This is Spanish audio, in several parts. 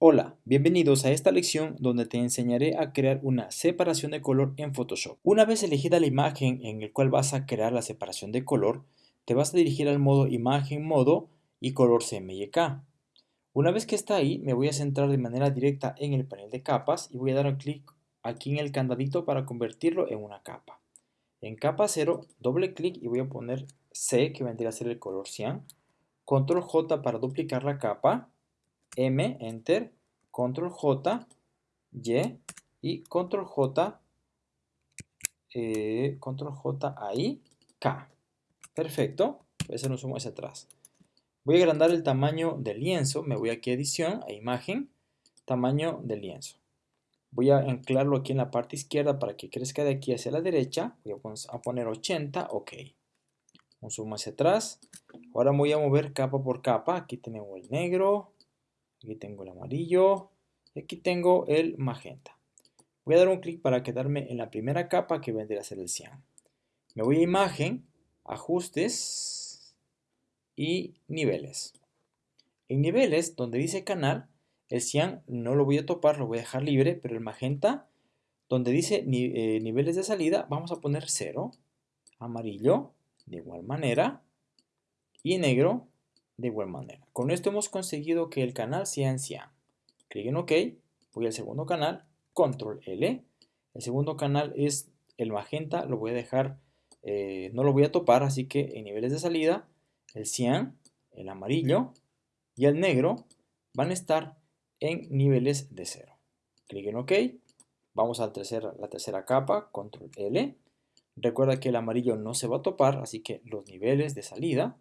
Hola, bienvenidos a esta lección donde te enseñaré a crear una separación de color en Photoshop. Una vez elegida la imagen en el cual vas a crear la separación de color, te vas a dirigir al modo Imagen, Modo y Color CMYK. Una vez que está ahí, me voy a centrar de manera directa en el panel de capas y voy a dar un clic aquí en el candadito para convertirlo en una capa. En capa 0, doble clic y voy a poner C, que vendría a ser el color cian. Control J para duplicar la capa M, Enter, Control J, Y y Control J, eh, Control J ahí, K. Perfecto. Voy a hacer un zoom hacia atrás. Voy a agrandar el tamaño del lienzo. Me voy aquí a edición, a imagen, tamaño del lienzo. Voy a anclarlo aquí en la parte izquierda para que crezca de aquí hacia la derecha. Voy a poner 80, ok. Un zoom hacia atrás. Ahora voy a mover capa por capa. Aquí tenemos el negro, Aquí tengo el amarillo. Y aquí tengo el magenta. Voy a dar un clic para quedarme en la primera capa que vendría a ser el cian. Me voy a imagen, ajustes y niveles. En niveles, donde dice canal, el cian no lo voy a topar, lo voy a dejar libre, pero el magenta, donde dice eh, niveles de salida, vamos a poner 0. Amarillo, de igual manera. Y negro, de igual manera. Con esto hemos conseguido que el canal sea en cian. Clic en OK, voy al segundo canal, Control L. El segundo canal es el magenta, lo voy a dejar, eh, no lo voy a topar, así que en niveles de salida, el cian, el amarillo y el negro van a estar en niveles de cero. Clic en OK, vamos a la tercera capa, Control L. Recuerda que el amarillo no se va a topar, así que los niveles de salida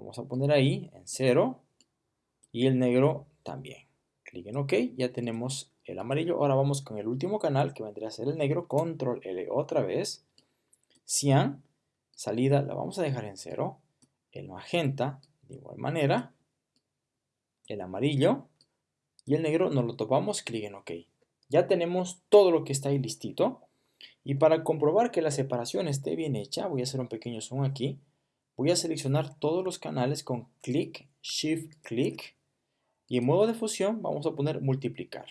Vamos a poner ahí en 0 y el negro también. Clic en OK, ya tenemos el amarillo. Ahora vamos con el último canal que vendría a ser el negro. Control L otra vez. Cian, salida la vamos a dejar en 0. El magenta, de igual manera. El amarillo y el negro nos lo topamos, clic en OK. Ya tenemos todo lo que está ahí listito. Y para comprobar que la separación esté bien hecha, voy a hacer un pequeño zoom aquí voy a seleccionar todos los canales con clic, shift, clic y en modo de fusión vamos a poner multiplicar.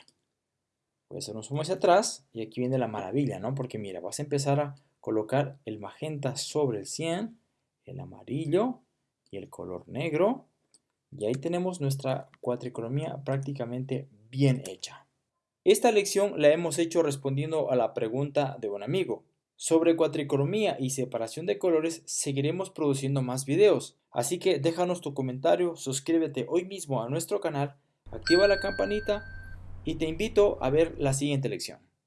Voy a hacer un zoom hacia atrás y aquí viene la maravilla, ¿no? Porque mira, vas a empezar a colocar el magenta sobre el 100, el amarillo y el color negro. Y ahí tenemos nuestra cuatricromía prácticamente bien hecha. Esta lección la hemos hecho respondiendo a la pregunta de un amigo. Sobre cuatricromía y separación de colores seguiremos produciendo más videos, así que déjanos tu comentario, suscríbete hoy mismo a nuestro canal, activa la campanita y te invito a ver la siguiente lección.